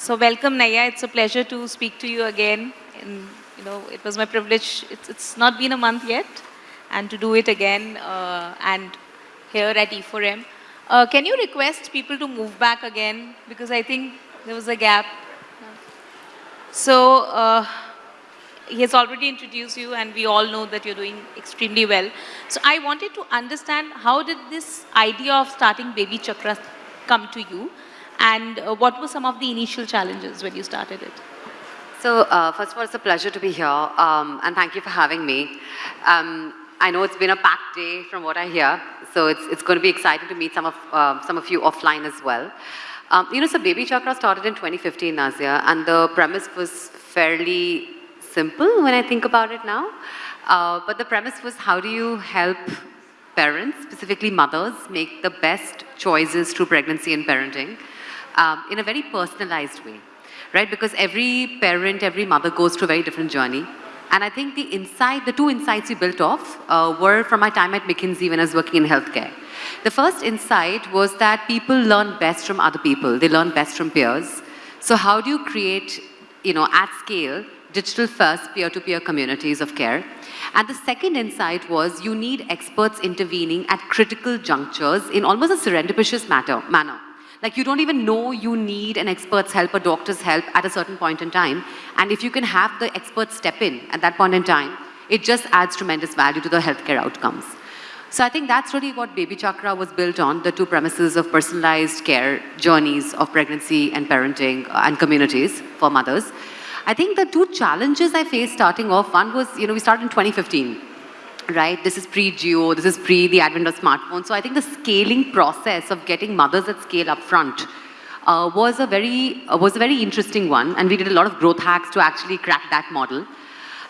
So welcome, Naiyya. It's a pleasure to speak to you again. And, you know, it was my privilege. It's, it's not been a month yet, and to do it again, uh, and here at E4M. Uh, can you request people to move back again? Because I think there was a gap. So, uh, he has already introduced you and we all know that you're doing extremely well. So I wanted to understand how did this idea of starting Baby Chakra come to you and uh, what were some of the initial challenges when you started it? So uh, first of all, it's a pleasure to be here um, and thank you for having me. Um, I know it's been a packed day from what I hear, so it's, it's going to be exciting to meet some of, uh, some of you offline as well. Um, you know, so Baby Chakra started in 2015, Nazia, and the premise was fairly simple when I think about it now. Uh, but the premise was how do you help parents, specifically mothers, make the best choices through pregnancy and parenting um, in a very personalized way, right? Because every parent, every mother goes through a very different journey. And I think the insight, the two insights we built off uh, were from my time at McKinsey when I was working in healthcare. The first insight was that people learn best from other people. They learn best from peers. So how do you create, you know, at scale, digital first peer-to-peer communities of care. And the second insight was you need experts intervening at critical junctures in almost a serendipitous matter, manner. Like you don't even know you need an expert's help, a doctor's help at a certain point in time. And if you can have the experts step in at that point in time, it just adds tremendous value to the healthcare outcomes. So I think that's really what Baby Chakra was built on, the two premises of personalized care journeys of pregnancy and parenting uh, and communities for mothers. I think the two challenges I faced starting off, one was, you know, we started in 2015, right? This is pre-Jio, this is pre the advent of smartphones. So I think the scaling process of getting mothers at scale up front uh, was, a very, uh, was a very interesting one. And we did a lot of growth hacks to actually crack that model.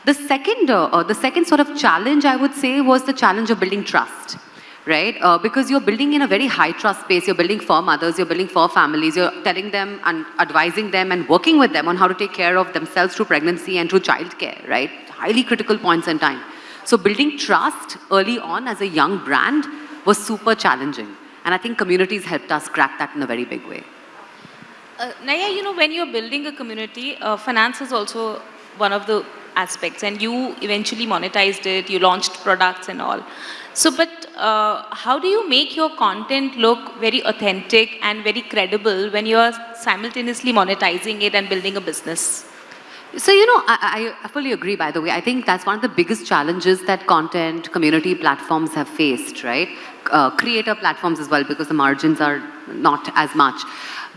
The second, uh, uh the second sort of challenge, I would say, was the challenge of building trust right? Uh, because you're building in a very high trust space, you're building for mothers, you're building for families, you're telling them and advising them and working with them on how to take care of themselves through pregnancy and through childcare, right? Highly critical points in time. So building trust early on as a young brand was super challenging. And I think communities helped us crack that in a very big way. Uh, Naiyya, you know, when you're building a community, uh, finance is also one of the aspects and you eventually monetized it, you launched products and all. So, but uh, how do you make your content look very authentic and very credible when you are simultaneously monetizing it and building a business? So, you know, I, I, fully agree, by the way. I think that's one of the biggest challenges that content community platforms have faced, right? Uh, creator platforms as well, because the margins are not as much.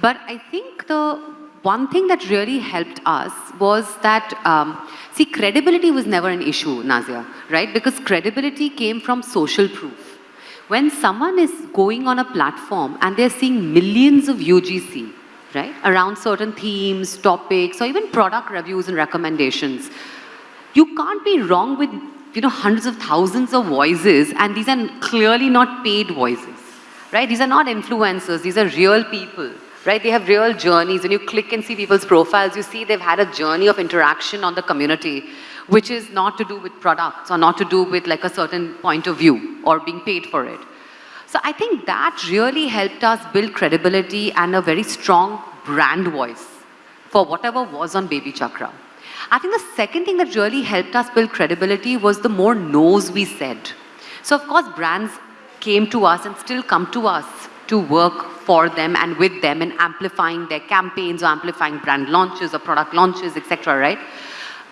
But I think the one thing that really helped us was that, um, see, credibility was never an issue, Nazia, right? Because credibility came from social proof. When someone is going on a platform and they're seeing millions of UGC, right, around certain themes, topics, or even product reviews and recommendations, you can't be wrong with, you know, hundreds of thousands of voices, and these are clearly not paid voices, right? These are not influencers, these are real people right? They have real journeys. When you click and see people's profiles, you see they've had a journey of interaction on the community, which is not to do with products or not to do with like a certain point of view or being paid for it. So I think that really helped us build credibility and a very strong brand voice for whatever was on Baby Chakra. I think the second thing that really helped us build credibility was the more no's we said. So of course brands came to us and still come to us to work for them and with them and amplifying their campaigns or amplifying brand launches or product launches, etc., right?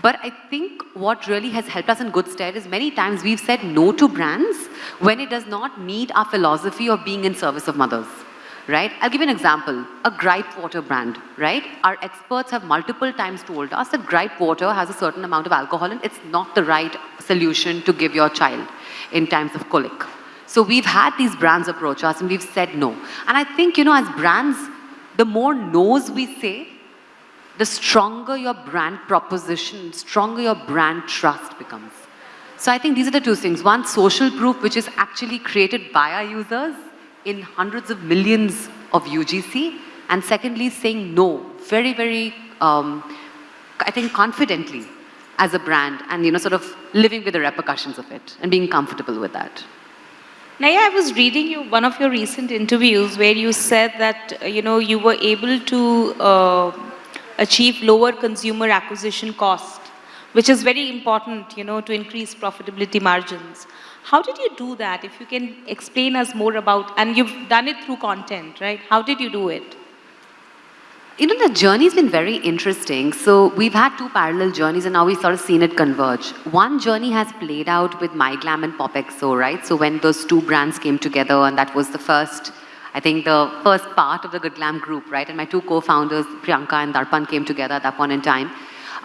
But I think what really has helped us in good stead is many times we've said no to brands when it does not meet our philosophy of being in service of mothers, right? I'll give you an example, a gripe water brand, right? Our experts have multiple times told us that gripe water has a certain amount of alcohol and it's not the right solution to give your child in times of colic. So we've had these brands approach us and we've said no. And I think, you know, as brands, the more no's we say, the stronger your brand proposition, stronger your brand trust becomes. So I think these are the two things. One, social proof, which is actually created by our users in hundreds of millions of UGC. And secondly, saying no, very, very, um, I think confidently as a brand and, you know, sort of living with the repercussions of it and being comfortable with that. Naiyya, I was reading you one of your recent interviews where you said that, you know, you were able to uh, achieve lower consumer acquisition cost, which is very important, you know, to increase profitability margins. How did you do that? If you can explain us more about, and you've done it through content, right? How did you do it? You know, the journey's been very interesting. So we've had two parallel journeys and now we've sort of seen it converge. One journey has played out with MyGlam and PopXO, right? So when those two brands came together and that was the first, I think the first part of the Good Glam group, right? And my two co-founders, Priyanka and Darpan came together at that point in time.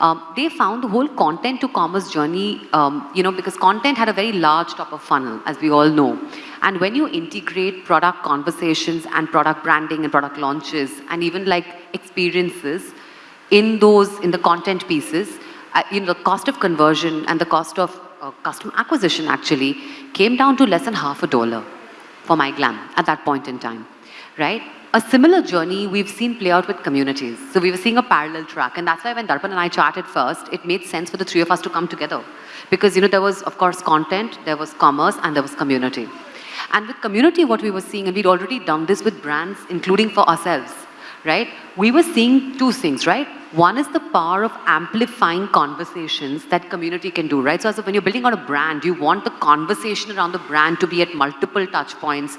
Um, they found the whole content to commerce journey, um, you know, because content had a very large top of funnel, as we all know. And when you integrate product conversations and product branding and product launches and even like experiences in those, in the content pieces, uh, you know, the cost of conversion and the cost of uh, customer acquisition actually came down to less than half a dollar for MyGlam at that point in time, right? A similar journey we've seen play out with communities. So we were seeing a parallel track and that's why when Darpan and I chatted first, it made sense for the three of us to come together. Because, you know, there was, of course, content, there was commerce, and there was community. And with community, what we were seeing, and we'd already done this with brands, including for ourselves, right? We were seeing two things, right? One is the power of amplifying conversations that community can do, right? So when you're building out a brand, you want the conversation around the brand to be at multiple touch points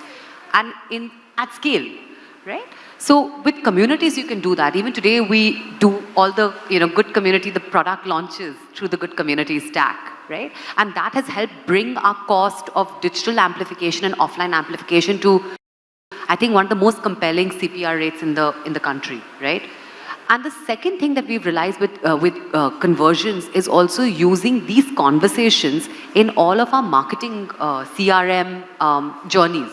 and in at scale, right? So with communities, you can do that. Even today, we do all the you know good community, the product launches through the good community stack, right? And that has helped bring our cost of digital amplification and offline amplification to, I think, one of the most compelling CPR rates in the, in the country, right? And the second thing that we've realized with, uh, with uh, conversions is also using these conversations in all of our marketing uh, CRM um, journeys,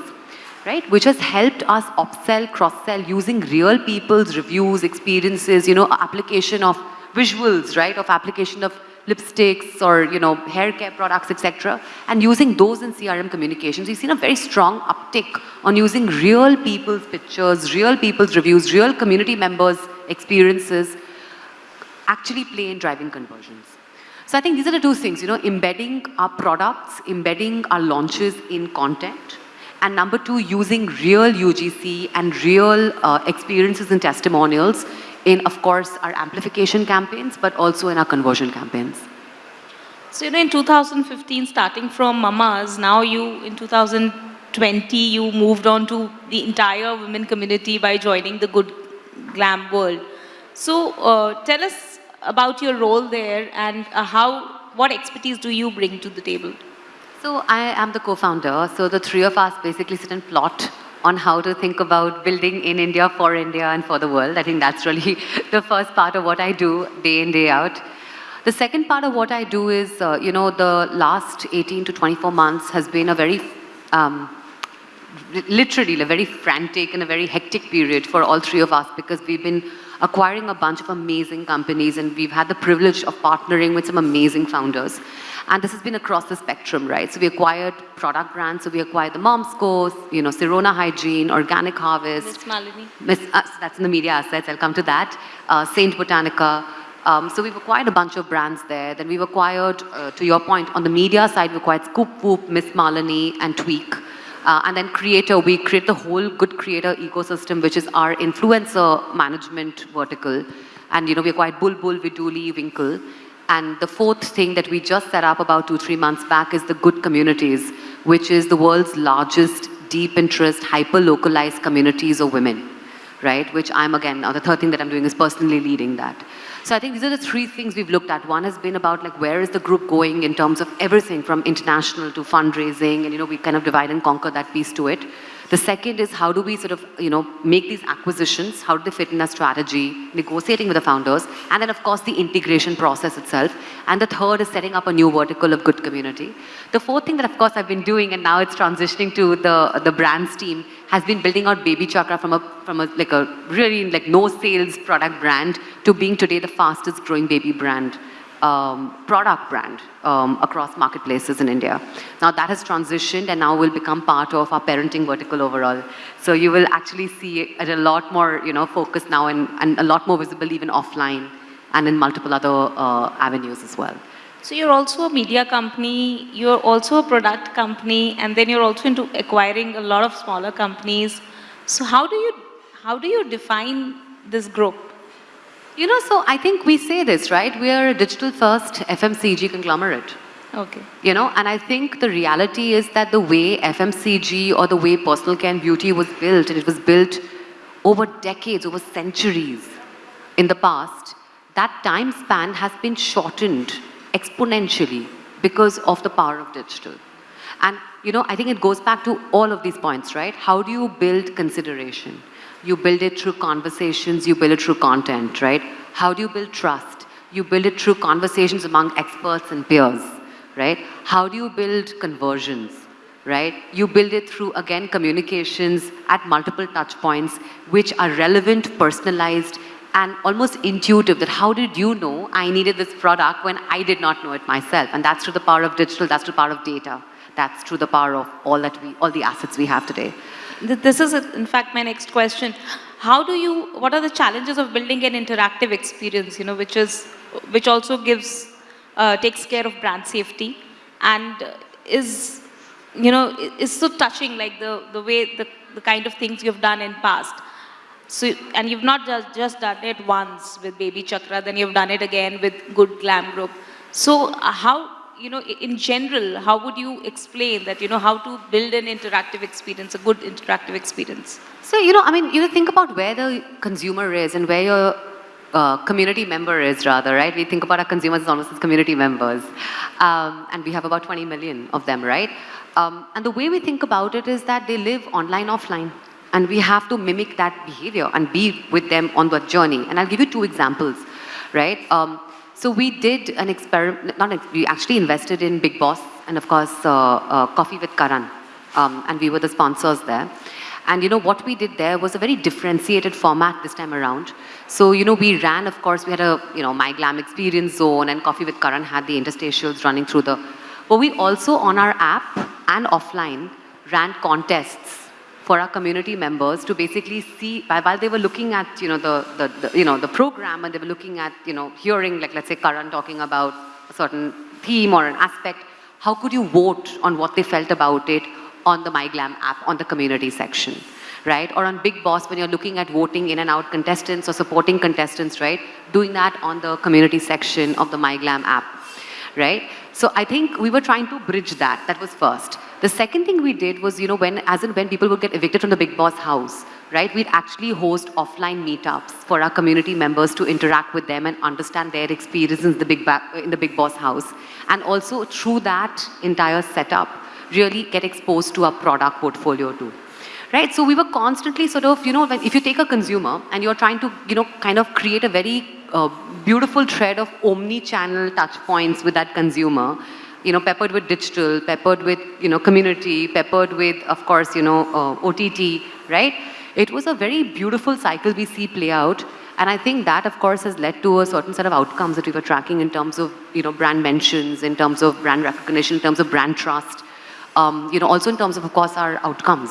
right? Which has helped us upsell, cross-sell using real people's reviews, experiences, you know, application of visuals, right? Of application of lipsticks or you know hair care products etc and using those in crm communications we've seen a very strong uptick on using real people's pictures real people's reviews real community members experiences actually play in driving conversions. So i think these are the two things you know embedding our products embedding our launches in content and number two using real ugc and real uh, experiences and testimonials in, of course, our amplification campaigns, but also in our conversion campaigns. So, you know, in 2015, starting from Mama's, now you, in 2020, you moved on to the entire women community by joining the Good Glam World. So, uh, tell us about your role there and uh, how, what expertise do you bring to the table? So, I am the co-founder. So, the three of us basically sit and plot on how to think about building in India, for India, and for the world. I think that's really the first part of what I do day in, day out. The second part of what I do is, uh, you know, the last 18 to 24 months has been a very, um, literally a very frantic and a very hectic period for all three of us because we've been acquiring a bunch of amazing companies and we've had the privilege of partnering with some amazing founders. And this has been across the spectrum, right? So we acquired product brands. So we acquired the Mom's Course, you know, Sirona Hygiene, Organic Harvest. Miss Malini. Miss, uh, that's in the media assets. I'll come to that. Uh, Saint Botanica. Um, so we've acquired a bunch of brands there. Then we've acquired, uh, to your point, on the media side, we acquired ScoopWhoop, Miss Malini, and Tweak. Uh, and then creator, we create the whole good creator ecosystem, which is our influencer management vertical. And, you know, we acquired Bulbul, Vidooly, Winkl. And the fourth thing that we just set up about two, three months back is the Good Communities, which is the world's largest deep interest, hyper-localized communities of women, right? Which I'm, again, the third thing that I'm doing is personally leading that. So I think these are the three things we've looked at. One has been about like where is the group going in terms of everything from international to fundraising and you know we kind of divide and conquer that piece to it. The second is how do we sort of, you know, make these acquisitions? How do they fit in our strategy? Negotiating with the founders. And then, of course, the integration process itself. And the third is setting up a new vertical of good community. The fourth thing that, of course, I've been doing, and now it's transitioning to the, the brands team, has been building out Baby Chakra from a, from a, like a really like no sales product brand to being today the fastest growing baby brand um, product brand um, across marketplaces in India. Now that has transitioned and now will become part of our parenting vertical overall. So you will actually see it a lot more, you know, focus now and, and a lot more visible even offline and in multiple other uh, avenues as well. So you're also a media company, you're also a product company, and then you're also into acquiring a lot of smaller companies. So how do you, how do you define this group? You know, so I think we say this, right? We are a digital first FMCG conglomerate. Okay. You know, and I think the reality is that the way FMCG or the way personal care and beauty was built, and it was built over decades, over centuries in the past, that time span has been shortened exponentially because of the power of digital. And, you know, I think it goes back to all of these points, right? How do you build consideration? You build it through conversations, you build it through content, right? How do you build trust? You build it through conversations among experts and peers right? How do you build conversions, right? You build it through, again, communications at multiple touch points, which are relevant, personalized, and almost intuitive that how did you know I needed this product when I did not know it myself? And that's through the power of digital, that's through the power of data. That's through the power of all that we, all the assets we have today. This is, in fact, my next question. How do you, what are the challenges of building an interactive experience, you know, which is, which also gives uh, takes care of brand safety and is, you know, is so touching like the, the way, the, the kind of things you've done in past. So, and you've not just, just done it once with Baby Chakra, then you've done it again with Good Glam Group. So uh, how, you know, in general, how would you explain that, you know, how to build an interactive experience, a good interactive experience? So, you know, I mean, you think about where the consumer is and where your uh, community member is rather, right? We think about our consumers as almost as community members. Um, and we have about 20 million of them, right? Um, and the way we think about it is that they live online, offline. And we have to mimic that behavior and be with them on that journey. And I'll give you two examples, right? Um, so we did an experiment, not we actually invested in Bigg Boss and of course uh, uh, Coffee with Karan. Um, and we were the sponsors there. And you know, what we did there was a very differentiated format this time around. So, you know, we ran, of course, we had a, you know, MyGlam Experience Zone and Coffee with Karan had the interstitials running through the, but we also on our app and offline ran contests for our community members to basically see, while they were looking at, you know, the, the, the, you know, the program and they were looking at, you know, hearing, like, let's say Karan talking about a certain theme or an aspect, how could you vote on what they felt about it on the MyGlam app, on the community section, right? Or on Bigg Boss, when you're looking at voting in and out contestants or supporting contestants, right? Doing that on the community section of the MyGlam app, right? So I think we were trying to bridge that. That was first. The second thing we did was, you know, when, as and when people would get evicted from the Bigg Boss house, right, we'd actually host offline meetups for our community members to interact with them and understand their experiences in the Big, in the Bigg Boss house. And also through that entire setup, really get exposed to our product portfolio too. Right, so we were constantly sort of, you know, if you take a consumer and you're trying to, you know, kind of create a very uh, beautiful thread of omni-channel touch points with that consumer, you know, peppered with digital, peppered with, you know, community, peppered with, of course, you know, uh, OTT, right? It was a very beautiful cycle we see play out. And I think that, of course, has led to a certain set of outcomes that we were tracking in terms of, you know, brand mentions, in terms of brand recognition, in terms of brand trust, um, you know, also in terms of, of course, our outcomes.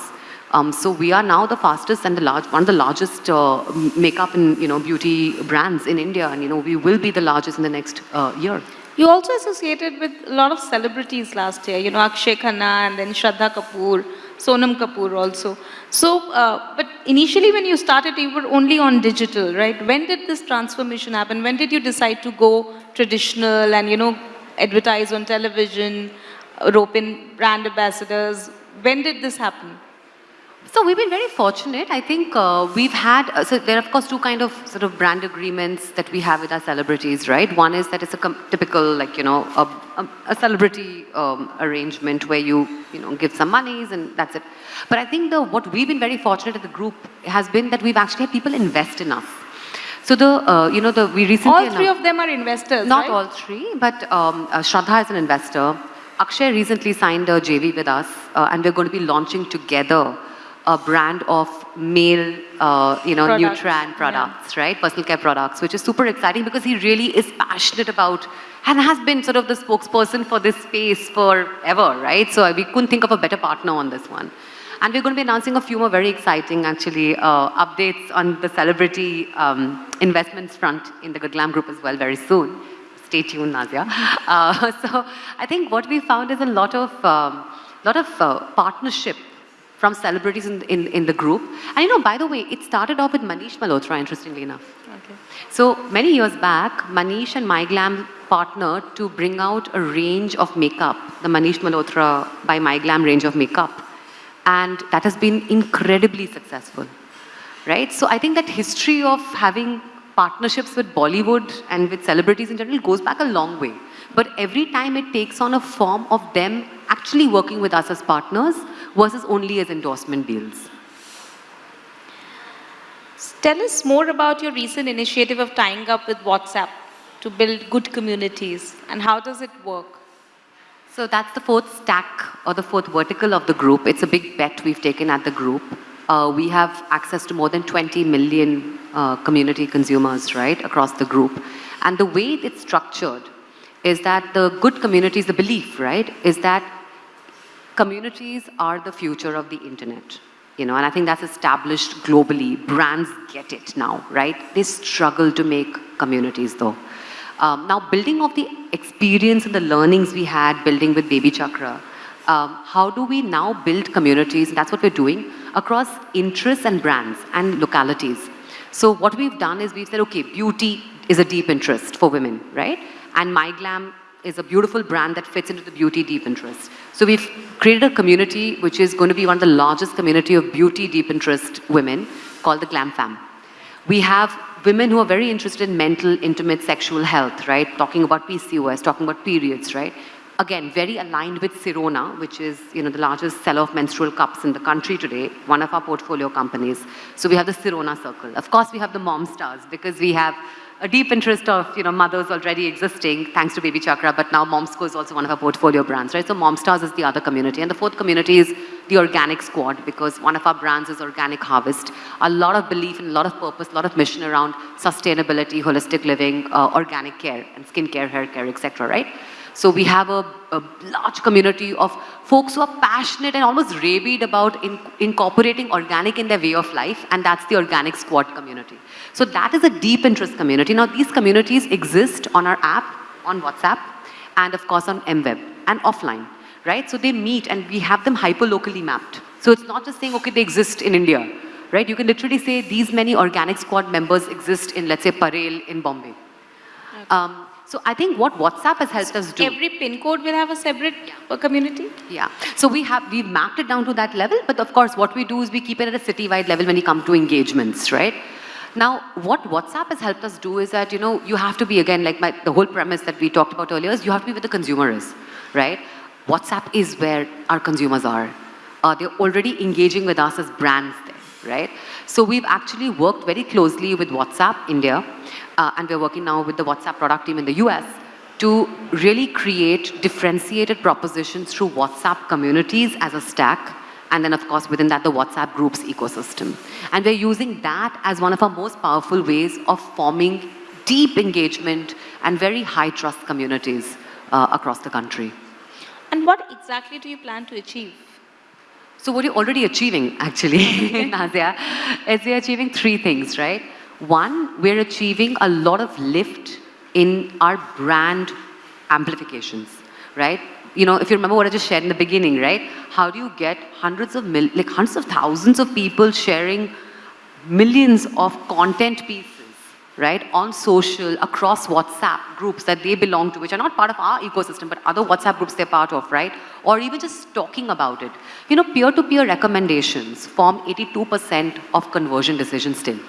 Um, so we are now the fastest and the large, one of the largest uh, makeup and you know beauty brands in India, and you know we will be the largest in the next uh, year. You also associated with a lot of celebrities last year. You know Akshay Khanna and then Shraddha Kapoor, Sonam Kapoor also. So, uh, but initially when you started, you were only on digital, right? When did this transformation happen? When did you decide to go traditional and you know advertise on television? rope in brand ambassadors. When did this happen? So we've been very fortunate. I think uh, we've had, uh, so there are of course two kind of sort of brand agreements that we have with our celebrities, right? One is that it's a typical like, you know, a, a, a celebrity um, arrangement where you, you know, give some monies and that's it. But I think the, what we've been very fortunate at the group has been that we've actually had people invest in us. So the, uh, you know, the, we recently- All three of them are investors, Not right? all three, but um, uh, Shraddha is an investor. Akshay recently signed a JV with us, uh, and we're going to be launching together a brand of male, uh, you know, products. Nutran products, yeah. right? Personal care products, which is super exciting because he really is passionate about and has been sort of the spokesperson for this space forever, right? So we couldn't think of a better partner on this one. And we're going to be announcing a few more very exciting, actually, uh, updates on the celebrity um, investments front in the Good Glam Group as well very soon stay tuned, Nadia. Uh, so I think what we found is a lot of, um, lot of uh, partnership from celebrities in, in, in the group. And you know, by the way, it started off with Manish Malhotra, interestingly enough. Okay. So many years back, Manish and MyGlam partnered to bring out a range of makeup, the Manish Malhotra by MyGlam range of makeup. And that has been incredibly successful, right? So I think that history of having partnerships with Bollywood and with celebrities in general goes back a long way. But every time it takes on a form of them actually working with us as partners versus only as endorsement deals. Tell us more about your recent initiative of tying up with WhatsApp to build good communities and how does it work? So that's the fourth stack or the fourth vertical of the group. It's a big bet we've taken at the group. Uh, we have access to more than 20 million uh, community consumers, right, across the group. And the way it's structured is that the good communities, the belief, right, is that communities are the future of the internet. You know, and I think that's established globally. Brands get it now, right? They struggle to make communities though. Um, now, building of the experience and the learnings we had building with Baby Chakra, um, how do we now build communities? That's what we're doing across interests and brands and localities. So what we've done is we've said, okay, beauty is a deep interest for women, right? And MyGlam is a beautiful brand that fits into the beauty deep interest. So we've created a community which is going to be one of the largest community of beauty deep interest women called the Glam Fam. We have women who are very interested in mental, intimate, sexual health, right? Talking about PCOS, talking about periods, right? Again, very aligned with Sirona, which is you know, the largest seller of menstrual cups in the country today, one of our portfolio companies. So we have the Sirona Circle. Of course, we have the Mom Stars because we have a deep interest of you know mothers already existing thanks to Baby Chakra, but now Momsco is also one of our portfolio brands, right? So Momstars is the other community, and the fourth community is the Organic Squad because one of our brands is Organic Harvest. A lot of belief and a lot of purpose, a lot of mission around sustainability, holistic living, uh, organic care, and skincare, hair care, etc. Right? So we have a, a, large community of folks who are passionate and almost rabid about in, incorporating organic in their way of life, and that's the Organic Squad community. So that is a deep interest community. Now these communities exist on our app, on WhatsApp, and of course on MWeb, and offline, right? So they meet and we have them hyper-locally mapped. So it's not just saying, okay, they exist in India, right? You can literally say these many Organic Squad members exist in, let's say, Parel in Bombay. Okay. Um, so I think what WhatsApp has helped us do. Every pin code will have a separate yeah. community? Yeah. So we have, we've mapped it down to that level, but of course what we do is we keep it at a city-wide level when we come to engagements, right? Now, what WhatsApp has helped us do is that, you know, you have to be, again, like my, the whole premise that we talked about earlier is you have to be where the consumer is, right? WhatsApp is where our consumers are. Uh, they're already engaging with us as brands there, right? So we've actually worked very closely with WhatsApp India uh, and we're working now with the WhatsApp product team in the US to really create differentiated propositions through WhatsApp communities as a stack and then of course within that the WhatsApp groups ecosystem. And we're using that as one of our most powerful ways of forming deep engagement and very high trust communities uh, across the country. And what exactly do you plan to achieve? So what you're already achieving actually, Nazia, is we're achieving three things, right? One, we're achieving a lot of lift in our brand amplifications, right? You know, if you remember what I just shared in the beginning, right? How do you get hundreds of mil like hundreds of thousands of people sharing millions of content pieces, right, on social, across WhatsApp groups that they belong to, which are not part of our ecosystem, but other WhatsApp groups they're part of, right? Or even just talking about it. You know, peer-to-peer -peer recommendations form 82% of conversion decisions still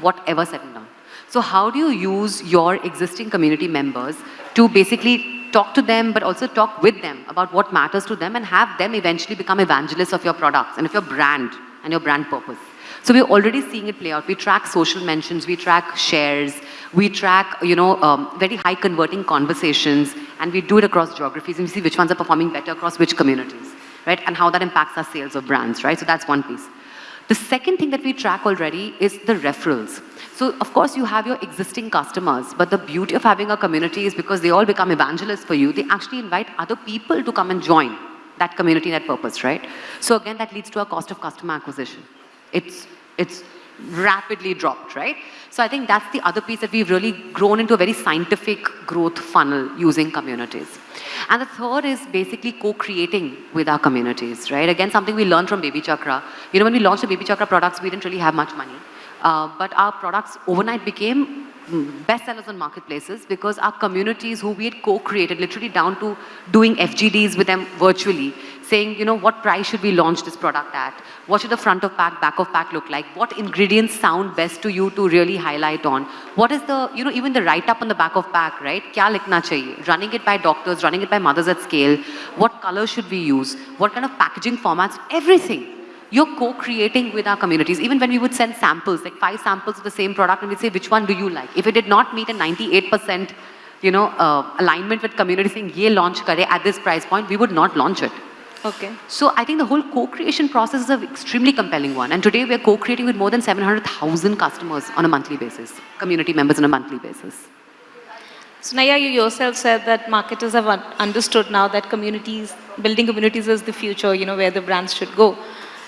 whatever said and done. So how do you use your existing community members to basically talk to them, but also talk with them about what matters to them and have them eventually become evangelists of your products and of your brand and your brand purpose. So we're already seeing it play out. We track social mentions, we track shares, we track, you know, um, very high converting conversations, and we do it across geographies and we see which ones are performing better across which communities, right? And how that impacts our sales of brands, right? So that's one piece. The second thing that we track already is the referrals. So of course you have your existing customers, but the beauty of having a community is because they all become evangelists for you, they actually invite other people to come and join that community, that purpose, right? So again, that leads to a cost of customer acquisition. It's, it's rapidly dropped, right? So I think that's the other piece that we've really grown into a very scientific growth funnel using communities. And the third is basically co-creating with our communities, right? Again, something we learned from Baby Chakra. You know, when we launched the Baby Chakra products, we didn't really have much money. Uh, but our products overnight became mm, bestsellers on marketplaces because our communities who we had co-created, literally down to doing FGDs with them virtually, saying, you know, what price should we launch this product at? What should the front of pack, back of pack look like? What ingredients sound best to you to really highlight on? What is the, you know, even the write-up on the back of pack, right? Kya likhna chahiye? Running it by doctors, running it by mothers at scale. What color should we use? What kind of packaging formats? Everything. You're co-creating with our communities. Even when we would send samples, like five samples of the same product, and we'd say, which one do you like? If it did not meet a 98%, you know, uh, alignment with community saying, ye launch kare at this price point, we would not launch it. Okay. So I think the whole co-creation process is an extremely compelling one. And today we're co-creating with more than 700,000 customers on a monthly basis, community members on a monthly basis. So Naiyya, you yourself said that marketers have un- understood now that communities, building communities is the future, you know, where the brands should go.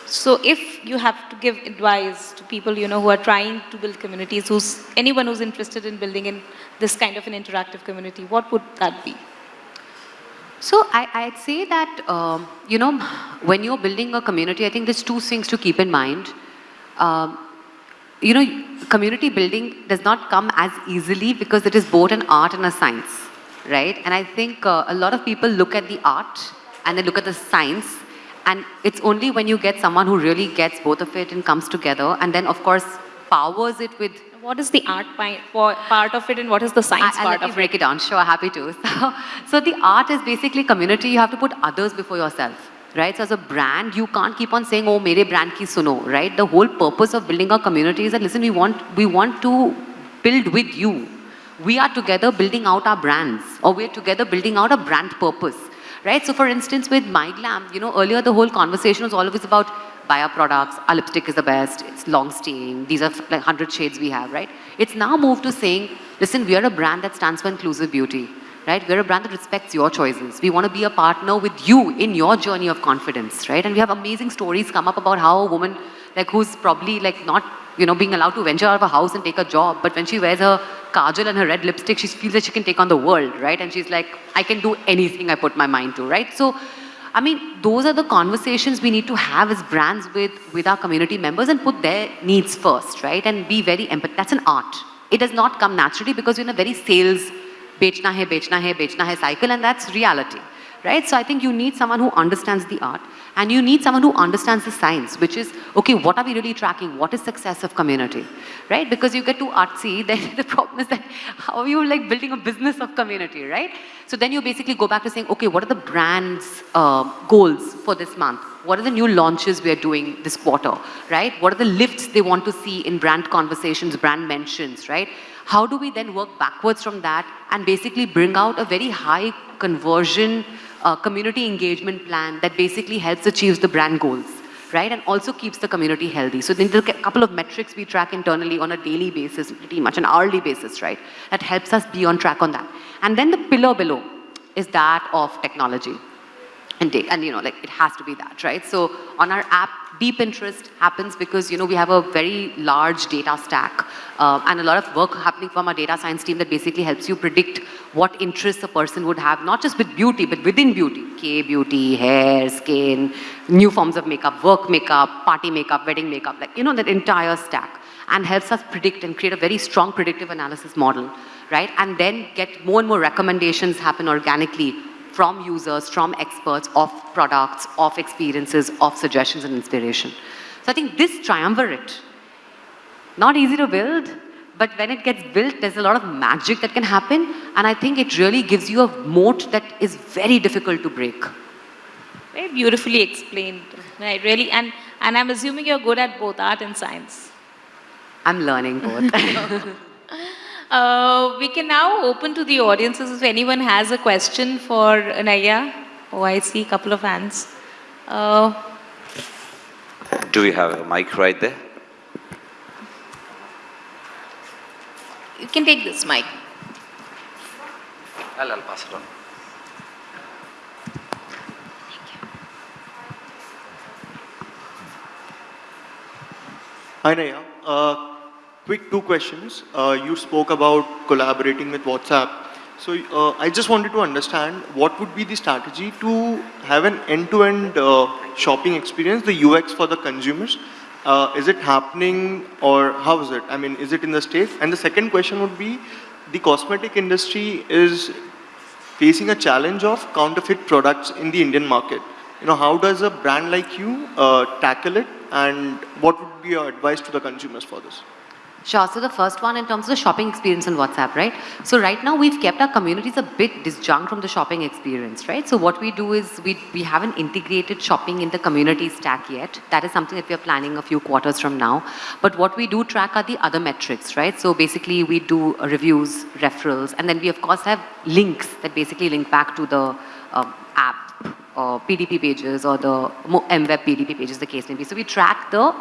So if you have to give advice to people, you know, who are trying to build communities, who's anyone who's interested in building in this kind of an interactive community, what would that be? So I, I'd say that, um, you know, when you're building a community, I think there's two things to keep in mind. Um, you know, community building does not come as easily because it is both an art and a science, right? And I think uh, a lot of people look at the art and they look at the science and it's only when you get someone who really gets both of it and comes together and then of course powers it with What is the art part of it and what is the science I, part let me of break it? it down. Sure, happy to. So, so the art is basically community. You have to put others before yourself, right? So as a brand, you can't keep on saying, "Oh, mere brand ki suno," right? The whole purpose of building a community is that listen, we want we want to build with you. We are together building out our brands, or we're together building out a brand purpose, right? So for instance, with MyGlam, you know, earlier the whole conversation was always about buy our products, our lipstick is the best, it's long staying, these are like 100 shades we have, right? It's now moved to saying, listen, we are a brand that stands for inclusive beauty, right? We're a brand that respects your choices. We want to be a partner with you in your journey of confidence, right? And we have amazing stories come up about how a woman like who's probably like not, you know, being allowed to venture out of a house and take a job, but when she wears her kajal and her red lipstick, she feels that she can take on the world, right? And she's like, I can do anything I put my mind to, right? So I mean, those are the conversations we need to have as brands with, with our community members and put their needs first, right? And be very empathetic. That's an art. It does not come naturally because you're in a very sales, bechna hai, bechna hai, bechna hai cycle, and that's reality, right? So I think you need someone who understands the art and you need someone who understands the science, which is, okay, what are we really tracking? What is success of community, right? Because you get too artsy, then the problem is that how are you like building a business of community, right? So then you basically go back to saying, okay, what are the brand's uh, goals for this month? What are the new launches we are doing this quarter, right? What are the lifts they want to see in brand conversations, brand mentions, right? How do we then work backwards from that and basically bring out a very high conversion uh, community engagement plan that basically helps achieve the brand goals, right? And also keeps the community healthy. So there's a couple of metrics we track internally on a daily basis, pretty much an hourly basis, right? That helps us be on track on that. And then the pillar below is that of technology and and you know, like it has to be that, right? So on our app, deep interest happens because you know we have a very large data stack uh, and a lot of work happening from our data science team that basically helps you predict what interests a person would have, not just with beauty, but within beauty, K beauty, hair, skin, new forms of makeup, work makeup, party makeup, wedding makeup, like you know that entire stack, and helps us predict and create a very strong predictive analysis model, right? And then get more and more recommendations happen organically from users, from experts of products, of experiences, of suggestions and inspiration. So I think this triumvirate, not easy to build, but when it gets built, there's a lot of magic that can happen. And I think it really gives you a moat that is very difficult to break. Very beautifully explained. Right, really. And, and I'm assuming you're good at both art and science. I'm learning both. Uh, we can now open to the audiences if anyone has a question for Naiyya. Oh, I see a couple of hands. Uh, Do we have a mic right there? you can take this mic. I'll, I'll pass it on. Hi Naiyya, Uh, quick two questions. Uh, you spoke about collaborating with WhatsApp. So uh, I just wanted to understand what would be the strategy to have an end-to-end uh, shopping experience, the UX for the consumers. Uh, is it happening or how is it? I mean, is it in the States? And the second question would be, the cosmetic industry is facing a challenge of counterfeit products in the Indian market. You know, how does a brand like you uh, tackle it and what would be your advice to the consumers for this? Sure. So the first one in terms of the shopping experience on WhatsApp, right? So right now we've kept our communities a bit disjunct from the shopping experience, right? So what we do is we, we haven't integrated shopping in the community stack yet. That is something that we are planning a few quarters from now. But what we do track are the other metrics, right? So basically we do reviews, referrals, and then we of course have links that basically link back to the uh, app or PDP pages or the MWeb PDP pages, the case may be. So we track the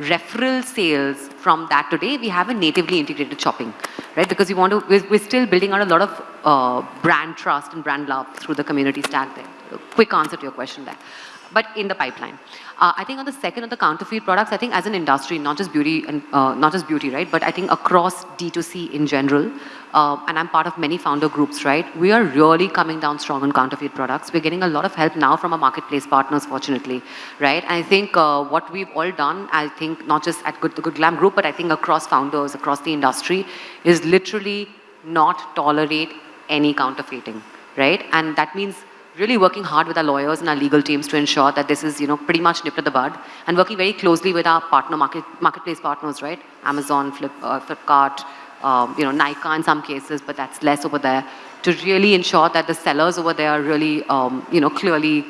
referral sales from that today. We have a natively integrated shopping, right? Because we want to, we're, we're still building out a lot of uh, brand trust and brand love through the community stack there. Quick answer to your question there but in the pipeline. Uh, I think on the second of the counterfeit products, I think as an industry, not just beauty and uh, not just beauty, right? But I think across D2C in general, uh, and I'm part of many founder groups, right? We are really coming down strong on counterfeit products. We're getting a lot of help now from our marketplace partners, fortunately, right? And I think uh, what we've all done, I think not just at Good, the Good Glam Group, but I think across founders, across the industry, is literally not tolerate any counterfeiting, right? And that means really working hard with our lawyers and our legal teams to ensure that this is, you know, pretty much nipped at the bud and working very closely with our partner market, marketplace partners, right? Amazon, Flip, uh, Flipkart, um, you know, Nykaa in some cases, but that's less over there, to really ensure that the sellers over there are really, um, you know, clearly,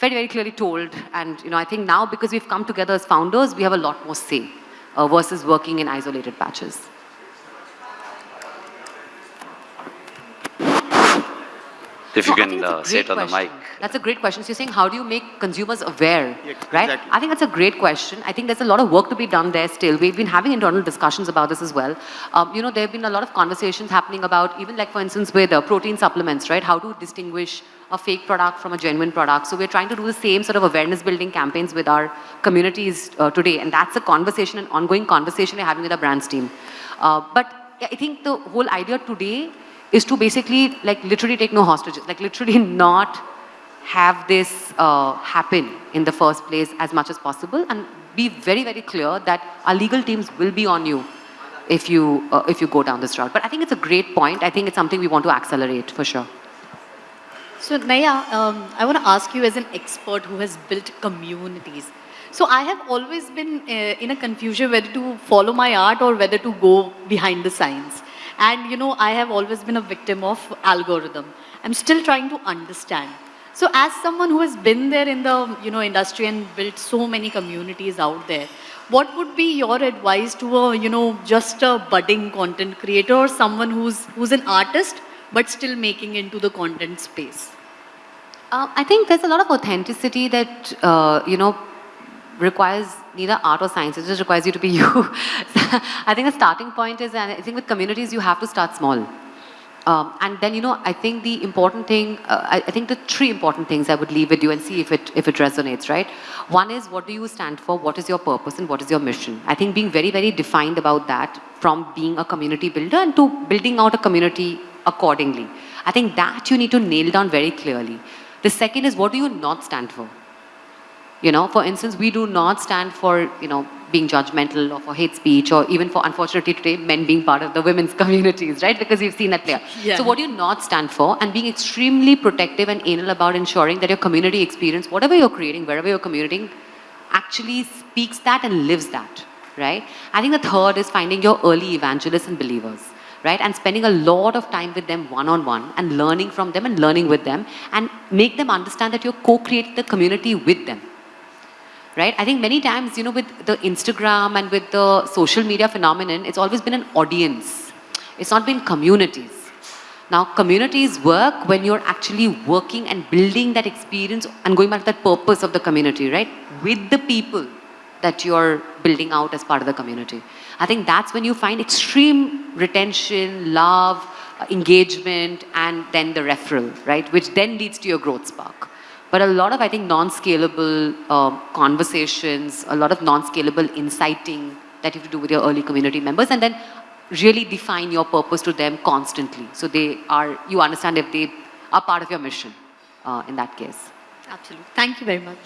very, very clearly told. And, you know, I think now because we've come together as founders, we have a lot more say uh, versus working in isolated patches. If you No, I can think uh, say it on great the mic. That's a great question. So you're saying, how do you make consumers aware, Yeah, right? exactly. I think that's a great question. I think there's a lot of work to be done there still. We've been having internal discussions about this as well. Um, you know, there have been a lot of conversations happening about, even like for instance with uh, protein supplements, right? How to distinguish a fake product from a genuine product. So we're trying to do the same sort of awareness building campaigns with our communities uh, today. And that's a conversation, an ongoing conversation we're having with our brands team. Uh, but I think the whole idea today is to basically like literally take no hostages, like literally not have this uh, happen in the first place as much as possible and be very, very clear that our legal teams will be on you if you, uh, if you go down this route. But I think it's a great point. I think it's something we want to accelerate for sure. So Naiyya, um, I want to ask you as an expert who has built communities. So I have always been uh, in a confusion whether to follow my art or whether to go behind the science. And you know, I have always been a victim of algorithm. I'm still trying to understand. So as someone who has been there in the you know industry and built so many communities out there, what would be your advice to a you know just a budding content creator or someone who's who's an artist but still making into the content space? Uh, I think there's a lot of authenticity that, uh, you know, requires neither art or science. It just requires you to be you. I think the starting point is, and I think with communities, you have to start small. Um, and then, you know, I think the important thing, uh, I, I, think the three important things I would leave with you and see if it, if it resonates, right? One is what do you stand for? What is your purpose and what is your mission? I think being very, very defined about that from being a community builder and to building out a community accordingly. I think that you need to nail down very clearly. The second is what do you not stand for? You know, for instance, we do not stand for, you know, being judgmental or for hate speech or even for, unfortunately today, men being part of the women's communities, right? Because we've seen that play. Yeah. So what do you not stand for and being extremely protective and anal about ensuring that your community experience, whatever you're creating, wherever you're commuting, actually speaks that and lives that, right? I think the third is finding your early evangelists and believers right? And spending a lot of time with them one-on-one -on -one and learning from them and learning with them and make them understand that you're co-creating the community with them right? I think many times, you know, with the Instagram and with the social media phenomenon, it's always been an audience. It's not been communities. Now, communities work when you're actually working and building that experience and going back to that purpose of the community, right? With the people that you're building out as part of the community. I think that's when you find extreme retention, love, uh, engagement, and then the referral, right? Which then leads to your growth spark. But a lot of, I think, non-scalable uh, conversations, a lot of non-scalable inciting that you have to do with your early community members and then really define your purpose to them constantly. So they are, you understand if they are part of your mission uh, in that case. Absolutely. Thank you very much.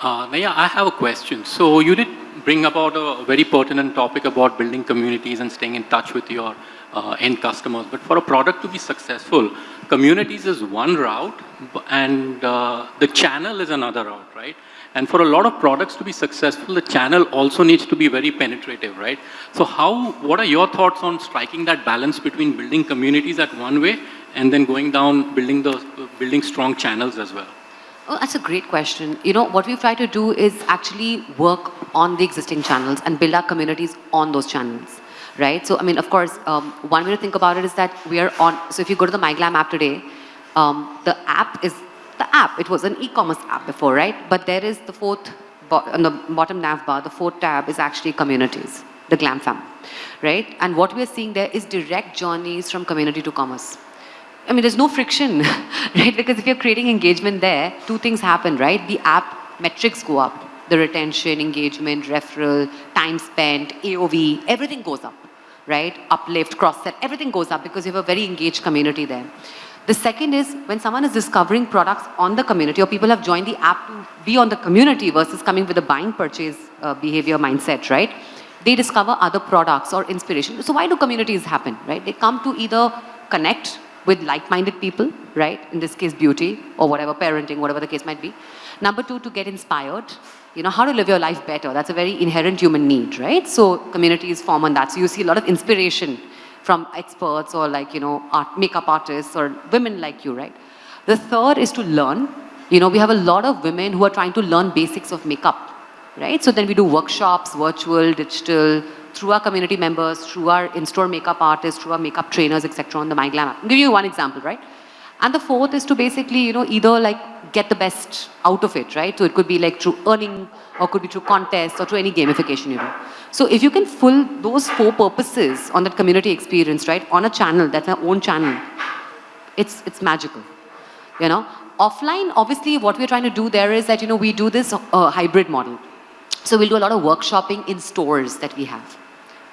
Uh, Naiyya, I have a question. So you did bring about a very pertinent topic about building communities and staying in touch with your uh, end customers. But for a product to be successful, communities is one route and uh, the channel is another route, right? And for a lot of products to be successful, the channel also needs to be very penetrative, right? So how, what are your thoughts on striking that balance between building communities at one way and then going down, building the, building strong channels as well? Oh, that's a great question. You know, what we've tried to do is actually work on the existing channels and build our communities on those channels, right? So, I mean, of course, um, one way to think about it is that we are on, so if you go to the MyGlam app today, um, the app is the app. It was an e-commerce app before, right? But there is the fourth, on the bottom nav bar, the fourth tab is actually communities, the Glam fam, right? And what we're seeing there is direct journeys from community to commerce. I mean, there's no friction, right? Because if you're creating engagement there, two things happen, right? The app metrics go up. The retention, engagement, referral, time spent, AOV, everything goes up, right? Uplift, cross-sell, everything goes up because you have a very engaged community there. The second is when someone is discovering products on the community or people have joined the app to be on the community versus coming with a buying purchase uh, behavior mindset, right? They discover other products or inspiration. So why do communities happen, right? They come to either connect with like-minded people, right? In this case, beauty or whatever, parenting, whatever the case might be. Number two, to get inspired. You know, how to live your life better. That's a very inherent human need, right? So communities form on that. So you see a lot of inspiration from experts or like, you know, art, makeup artists or women like you, right? The third is to learn. You know, we have a lot of women who are trying to learn basics of makeup, right? So then we do workshops, virtual, digital, through our community members, through our in-store makeup artists, through our makeup trainers, etc. on the MyGlam app. I'll give you one example, right? And the fourth is to basically, you know, either like get the best out of it, right? So it could be like through earning or could be through contests or through any gamification, you know. So if you can full those four purposes on that community experience, right, on a channel, that's our own channel, it's, it's magical, you know. Offline, obviously, what we're trying to do there is that, you know, we do this uh, hybrid model. So we'll do a lot of workshopping in stores that we have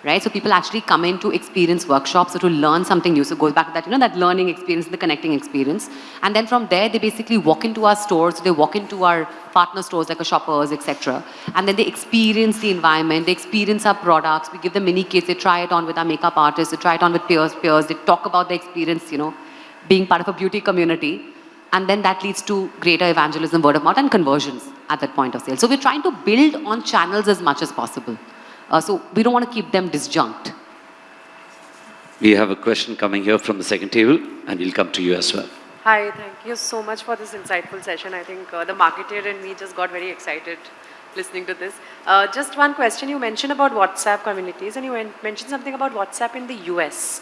right? So people actually come in to experience workshops or to learn something new. So it goes back to that, you know, that learning experience, the connecting experience. And then from there, they basically walk into our stores, they walk into our partner stores like a shoppers, etc. And then they experience the environment, they experience our products, we give them mini kits, they try it on with our makeup artists, they try it on with peers, peers, they talk about the experience, you know, being part of a beauty community. And then that leads to greater evangelism, word of mouth, and conversions at that point of sale. So we're trying to build on channels as much as possible. Uh, so we don't want to keep them disjunct. We have a question coming here from the second table, and we'll come to you as well. Hi, thank you so much for this insightful session. I think uh, the marketer and me just got very excited listening to this. Uh, just one question. You mentioned about WhatsApp communities and you mentioned something about WhatsApp in the US.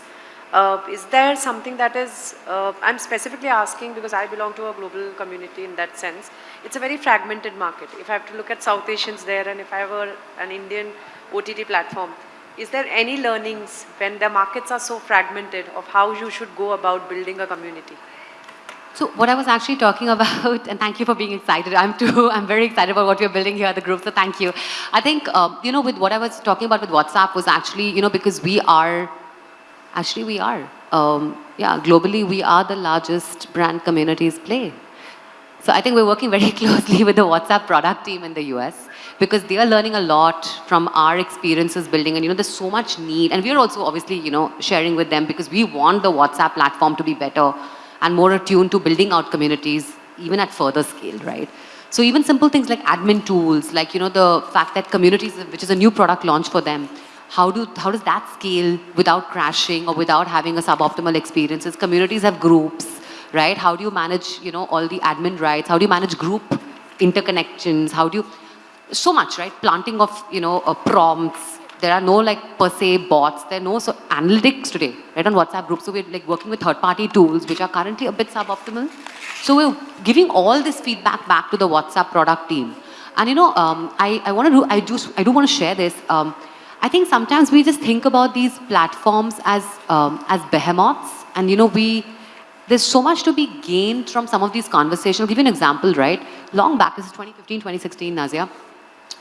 Uh, is there something that is, uh, I'm specifically asking because I belong to a global community in that sense. It's a very fragmented market. If I have to look at South Asians there and if I were an Indian OTT platform, is there any learnings when the markets are so fragmented of how you should go about building a community? So what I was actually talking about, and thank you for being excited. I'm too. I'm very excited about what we're building here at the group. So thank you. I think um, you know, with what I was talking about with WhatsApp was actually, you know, because we are, actually we are, um, yeah, globally we are the largest brand communities play. So I think we're working very closely with the WhatsApp product team in the US because they are learning a lot from our experiences building and you know there's so much need and we're also obviously you know sharing with them because we want the WhatsApp platform to be better and more attuned to building out communities even at further scale, right? So even simple things like admin tools, like you know the fact that communities, which is a new product launch for them, how do how does that scale without crashing or without having a suboptimal experiences? Communities have groups, right? How do you manage you know all the admin rights? How do you manage group interconnections? How do you so much, right? Planting of you know uh, prompts. There are no like per se bots. There are no so analytics today, right? On WhatsApp groups, so we're like working with third-party tools which are currently a bit suboptimal. So we're giving all this feedback back to the WhatsApp product team. And you know, um, I, I want to do, I do, I do want to share this. Um, I think sometimes we just think about these platforms as, um, as behemoths. And you know, we, there's so much to be gained from some of these conversations. I'll give you an example, right? Long back, this is 2015, 2016, Nazia.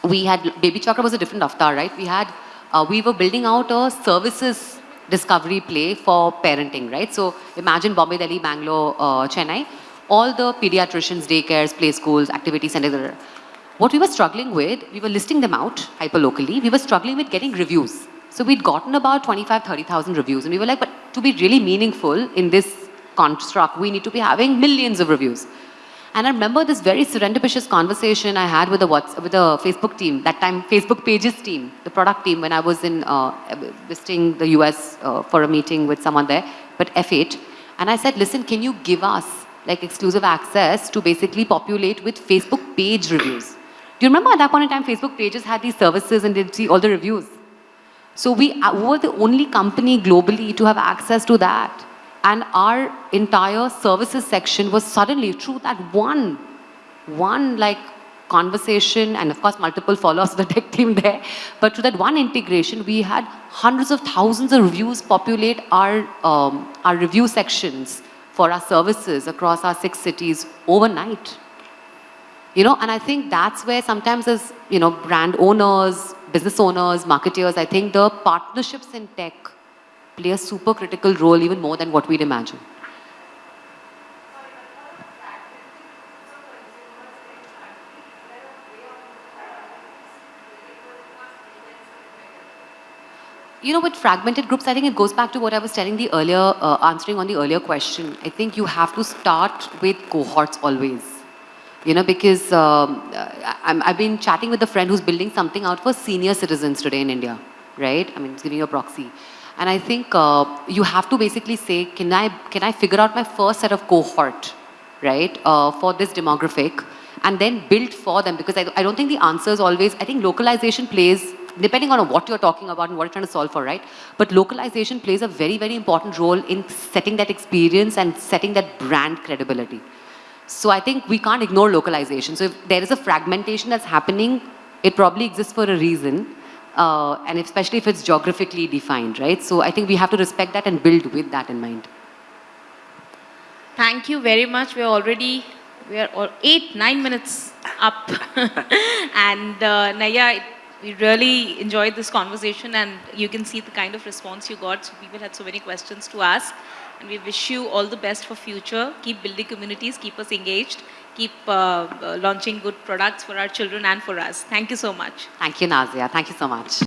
We had, BabyChakra was a different avatar, right? We had uh, we were building out a services discovery play for parenting, right? So imagine Bombay, Delhi, Bangalore, uh, Chennai, all the pediatricians, daycares, play schools, activity centers. What we were struggling with, we were listing them out hyper locally. We were struggling with getting reviews. So we'd gotten about 25, 30,000 reviews, and we were like, but to be really meaningful in this construct, we need to be having millions of reviews. And I remember this very serendipitous conversation I had with the Whats- with the Facebook team, that time Facebook Pages team, the product team, when I was in uh, visiting the US uh, for a meeting with someone there, but F8. And I said, listen, can you give us like exclusive access to basically populate with Facebook page reviews? Do you remember at that point in time, Facebook pages had these services and they'd see all the reviews? So we uh, were the only company globally to have access to that. And our entire services section was suddenly through that one, one like conversation and of course multiple follow-ups of the tech team there. But through that one integration, we had hundreds of thousands of reviews populate our, um, our review sections for our services across our six cities overnight. You know, and I think that's where sometimes as, you know, brand owners, business owners, marketeers, I think the partnerships in tech play a super critical role even more than what we'd imagine. You know, with fragmented groups, I think it goes back to what I was telling the earlier, uh, answering on the earlier question. I think you have to start with cohorts always. You know, because um, I, I've been chatting with a friend who's building something out for senior citizens today in India, right? I mean, it's giving you a proxy. And I think uh, you have to basically say, can I, can I figure out my first set of cohort, right, uh, for this demographic, and then build for them? Because I, I don't think the answer is always, I think localization plays, depending on what you're talking about and what you're trying to solve for, right? But localization plays a very, very important role in setting that experience and setting that brand credibility. So I think we can't ignore localization. So if there is a fragmentation that's happening, it probably exists for a reason. Uh, and especially if it's geographically defined, right? So I think we have to respect that and build with that in mind. Thank you very much. We're already, we're all eight, nine minutes up. and uh, Naiyya, we really enjoyed this conversation and you can see the kind of response you got. So people had so many questions to ask. And we wish you all the best for future. Keep building communities, keep us engaged, keep uh, uh, launching good products for our children and for us. Thank you so much. Thank you, Nazia. Thank you so much.